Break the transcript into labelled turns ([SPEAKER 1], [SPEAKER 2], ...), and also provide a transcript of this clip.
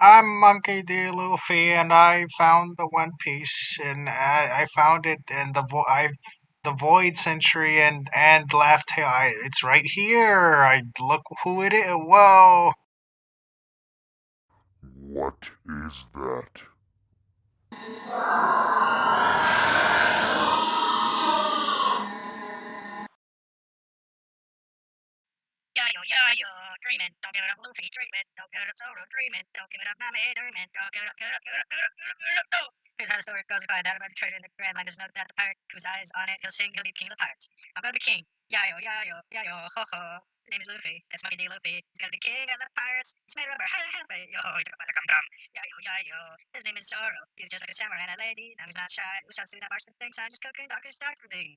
[SPEAKER 1] I'm Monkey D. Luffy, and I found the One Piece, and I, I found it in the vo- I've the Void Century and and Laugh Tale. I, it's right here. I look who it is. Whoa!
[SPEAKER 2] What is that?
[SPEAKER 3] Yayo, yayo, dreaming, don't give it up, Luffy, dreaming, don't give it up, Zoro, dreaming, don't give it up, Nami, dreaming, don't give it up, give it up, give it up, give it up, give it up, no! Here's how the story goes, I find out about the treasure in the Grand Line, there's no doubt the pirate whose eye is on it, he'll sing, he'll be king of the pirates. I'm gonna be king, yayo, yayo, yayo, ho ho. His name is Luffy, that's Monkey D. Luffy, he's gonna be king of the pirates, he's made rubber, hey, hey, yo, he took a come, come, yayo, yayo. His name is Zoro, he's just like a samurai and a lady, now he's not shy, shouts to that march the things, I just cooking, doctors, doctor thing.